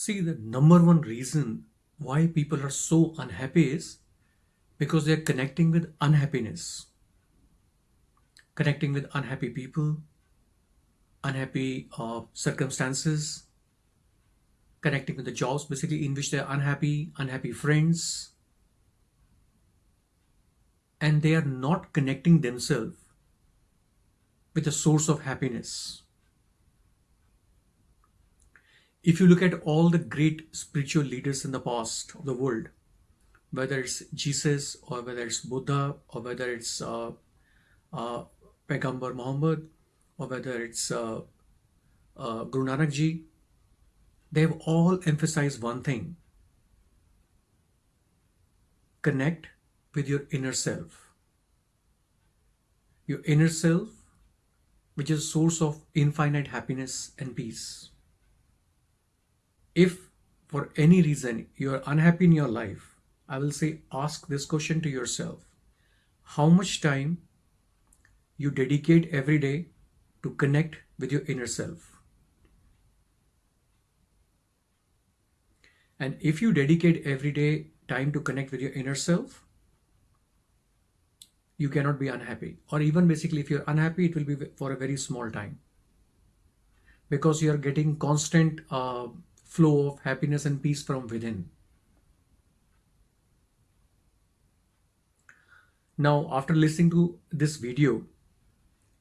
See, the number one reason why people are so unhappy is because they are connecting with unhappiness, connecting with unhappy people, unhappy uh, circumstances, connecting with the jobs basically in which they are unhappy, unhappy friends, and they are not connecting themselves with the source of happiness. If you look at all the great spiritual leaders in the past of the world, whether it's Jesus or whether it's Buddha or whether it's uh, uh, Muhammad or whether it's uh, uh, Guru Nanak Ji, they've all emphasized one thing connect with your inner self. Your inner self, which is a source of infinite happiness and peace. If for any reason you are unhappy in your life, I will say ask this question to yourself. How much time you dedicate every day to connect with your inner self? And if you dedicate every day time to connect with your inner self, you cannot be unhappy. Or even basically, if you're unhappy, it will be for a very small time. Because you are getting constant uh, flow of happiness and peace from within. Now, after listening to this video,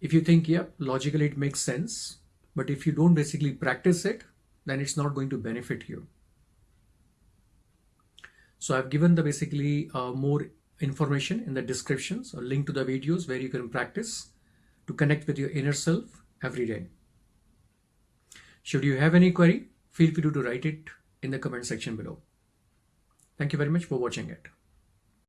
if you think, yeah, logically it makes sense, but if you don't basically practice it, then it's not going to benefit you. So I've given the basically uh, more information in the descriptions or link to the videos where you can practice to connect with your inner self every day. Should you have any query, feel free to write it in the comment section below. Thank you very much for watching it.